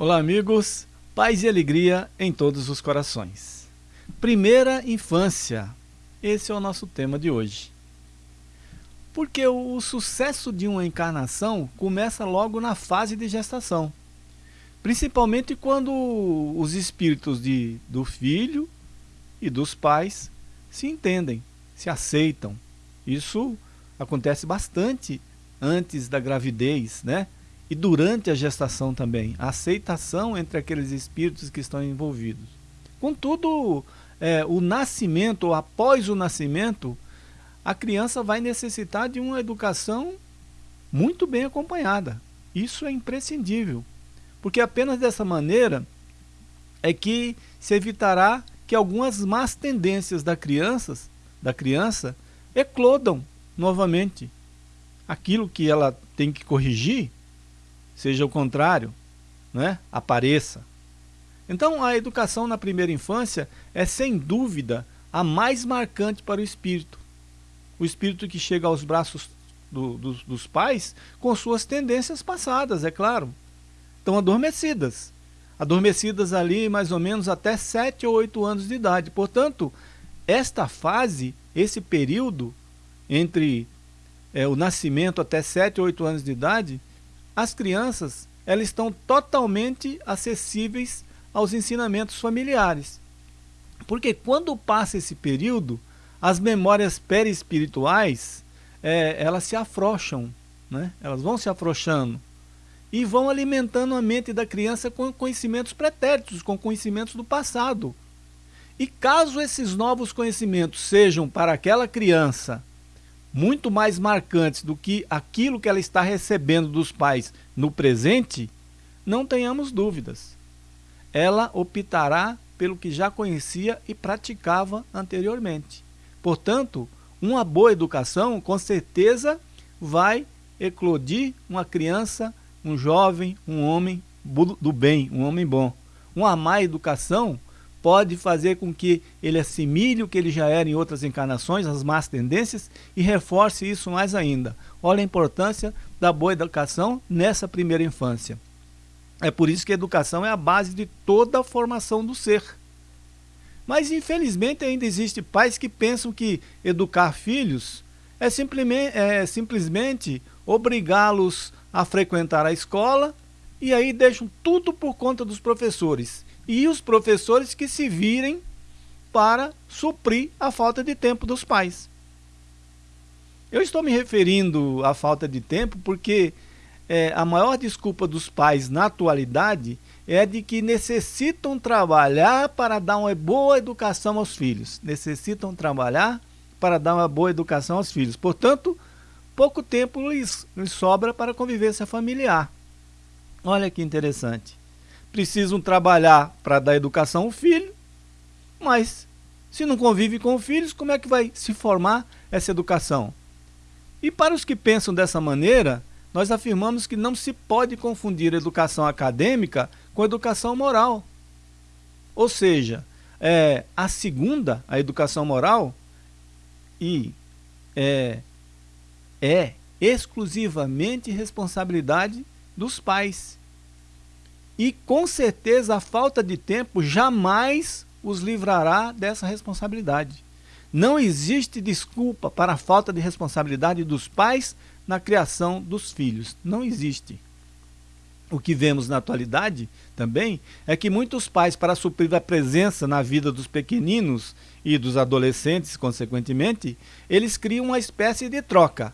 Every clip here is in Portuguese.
Olá, amigos. Paz e alegria em todos os corações. Primeira infância. Esse é o nosso tema de hoje. Porque o sucesso de uma encarnação começa logo na fase de gestação. Principalmente quando os espíritos de, do filho e dos pais se entendem, se aceitam. Isso acontece bastante antes da gravidez, né? E durante a gestação também, a aceitação entre aqueles espíritos que estão envolvidos. Contudo, é, o nascimento, ou após o nascimento, a criança vai necessitar de uma educação muito bem acompanhada. Isso é imprescindível, porque apenas dessa maneira é que se evitará que algumas más tendências da criança, da criança eclodam novamente. Aquilo que ela tem que corrigir, seja o contrário, né? apareça. Então a educação na primeira infância é sem dúvida a mais marcante para o espírito. O espírito que chega aos braços do, dos, dos pais com suas tendências passadas, é claro. Estão adormecidas. Adormecidas ali mais ou menos até 7 ou 8 anos de idade. Portanto, esta fase, esse período entre é, o nascimento até 7 ou 8 anos de idade, as crianças elas estão totalmente acessíveis aos ensinamentos familiares. Porque quando passa esse período, as memórias perispirituais, é, elas se afrouxam, né? elas vão se afrouxando e vão alimentando a mente da criança com conhecimentos pretéritos, com conhecimentos do passado. E caso esses novos conhecimentos sejam para aquela criança muito mais marcantes do que aquilo que ela está recebendo dos pais no presente, não tenhamos dúvidas. Ela optará pelo que já conhecia e praticava anteriormente. Portanto, uma boa educação com certeza vai eclodir uma criança, um jovem, um homem do bem, um homem bom. Uma má educação pode fazer com que ele assimile o que ele já era em outras encarnações, as más tendências, e reforce isso mais ainda. Olha a importância da boa educação nessa primeira infância. É por isso que a educação é a base de toda a formação do ser. Mas infelizmente ainda existe pais que pensam que educar filhos é é simplesmente obrigá-los a frequentar a escola e aí deixam tudo por conta dos professores e os professores que se virem para suprir a falta de tempo dos pais. Eu estou me referindo à falta de tempo porque é, a maior desculpa dos pais na atualidade é de que necessitam trabalhar para dar uma boa educação aos filhos. Necessitam trabalhar para dar uma boa educação aos filhos. Portanto, pouco tempo lhes, lhes sobra para a convivência familiar. Olha que interessante precisam trabalhar para dar educação ao filho, mas se não convive com filhos, como é que vai se formar essa educação? E para os que pensam dessa maneira, nós afirmamos que não se pode confundir educação acadêmica com educação moral. Ou seja, é, a segunda, a educação moral, e é, é exclusivamente responsabilidade dos pais. E com certeza a falta de tempo jamais os livrará dessa responsabilidade. Não existe desculpa para a falta de responsabilidade dos pais na criação dos filhos. Não existe. O que vemos na atualidade também é que muitos pais, para suprir a presença na vida dos pequeninos e dos adolescentes, consequentemente, eles criam uma espécie de troca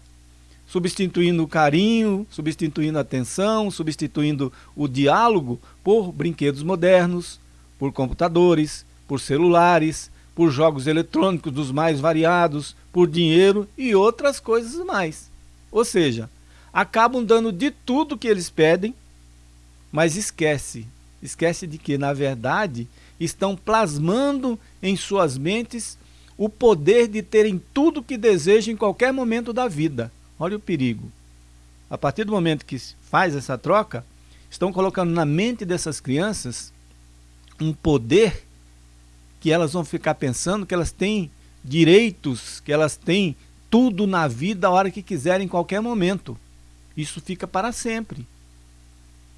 substituindo o carinho, substituindo a atenção, substituindo o diálogo por brinquedos modernos, por computadores, por celulares, por jogos eletrônicos dos mais variados, por dinheiro e outras coisas mais. Ou seja, acabam dando de tudo que eles pedem, mas esquece, esquece de que, na verdade, estão plasmando em suas mentes o poder de terem tudo que desejam em qualquer momento da vida. Olha o perigo. A partir do momento que faz essa troca, estão colocando na mente dessas crianças um poder que elas vão ficar pensando que elas têm direitos, que elas têm tudo na vida a hora que quiserem, em qualquer momento. Isso fica para sempre.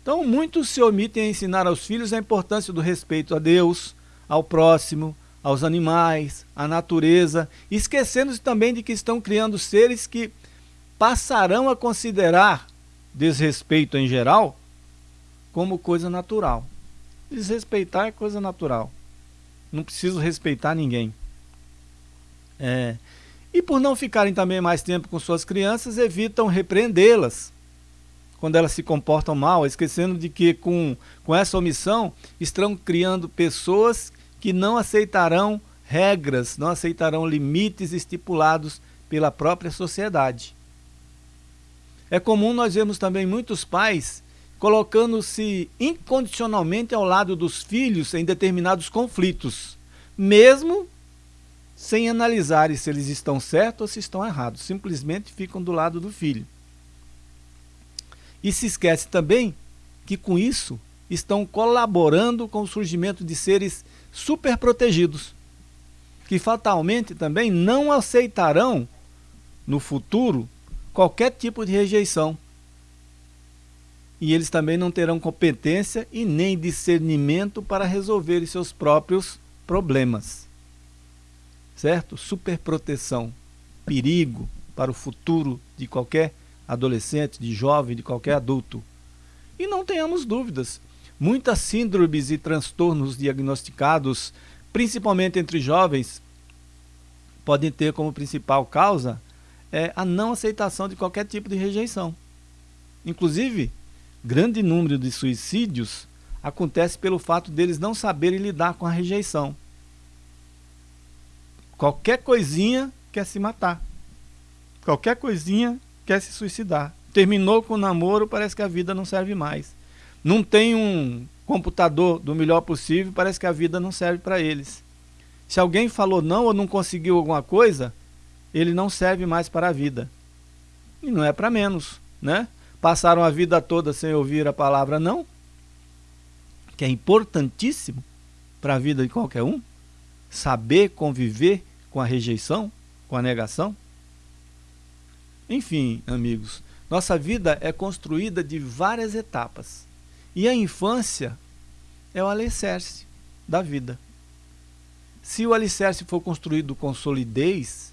Então, muitos se omitem a ensinar aos filhos a importância do respeito a Deus, ao próximo, aos animais, à natureza, esquecendo-se também de que estão criando seres que passarão a considerar desrespeito em geral como coisa natural. Desrespeitar é coisa natural. Não preciso respeitar ninguém. É. E por não ficarem também mais tempo com suas crianças, evitam repreendê-las quando elas se comportam mal, esquecendo de que com, com essa omissão estão criando pessoas que não aceitarão regras, não aceitarão limites estipulados pela própria sociedade. É comum nós vermos também muitos pais colocando-se incondicionalmente ao lado dos filhos em determinados conflitos, mesmo sem analisar se eles estão certos ou se estão errados, simplesmente ficam do lado do filho. E se esquece também que com isso estão colaborando com o surgimento de seres superprotegidos, que fatalmente também não aceitarão no futuro qualquer tipo de rejeição. E eles também não terão competência e nem discernimento para resolver seus próprios problemas. Certo? Superproteção, perigo para o futuro de qualquer adolescente, de jovem, de qualquer adulto. E não tenhamos dúvidas, muitas síndromes e transtornos diagnosticados, principalmente entre jovens, podem ter como principal causa é, a não aceitação de qualquer tipo de rejeição. Inclusive, grande número de suicídios acontece pelo fato deles não saberem lidar com a rejeição. Qualquer coisinha quer se matar. Qualquer coisinha quer se suicidar. Terminou com o namoro, parece que a vida não serve mais. Não tem um computador do melhor possível, parece que a vida não serve para eles. Se alguém falou não ou não conseguiu alguma coisa, ele não serve mais para a vida. E não é para menos, né? Passaram a vida toda sem ouvir a palavra não, que é importantíssimo para a vida de qualquer um, saber conviver com a rejeição, com a negação. Enfim, amigos, nossa vida é construída de várias etapas. E a infância é o alicerce da vida. Se o alicerce for construído com solidez,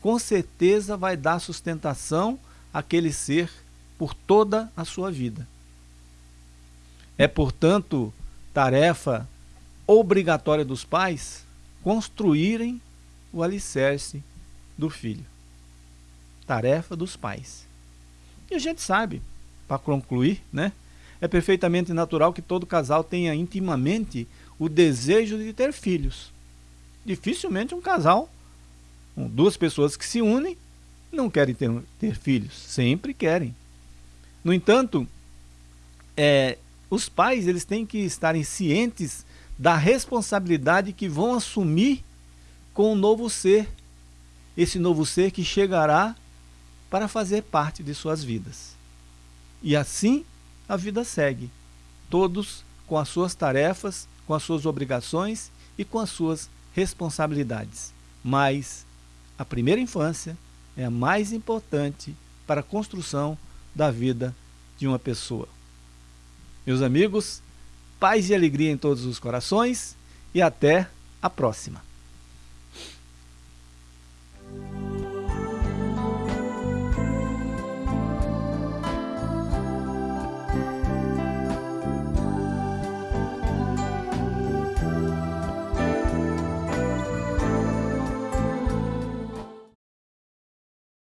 com certeza vai dar sustentação àquele ser por toda a sua vida. É, portanto, tarefa obrigatória dos pais construírem o alicerce do filho tarefa dos pais. E a gente sabe, para concluir, né? É perfeitamente natural que todo casal tenha intimamente o desejo de ter filhos. Dificilmente um casal, duas pessoas que se unem, não querem ter, ter filhos. Sempre querem. No entanto, é, os pais eles têm que estarem cientes da responsabilidade que vão assumir com o novo ser. Esse novo ser que chegará para fazer parte de suas vidas. E assim a vida segue, todos com as suas tarefas, com as suas obrigações e com as suas responsabilidades. Mas a primeira infância é a mais importante para a construção da vida de uma pessoa. Meus amigos, paz e alegria em todos os corações e até a próxima.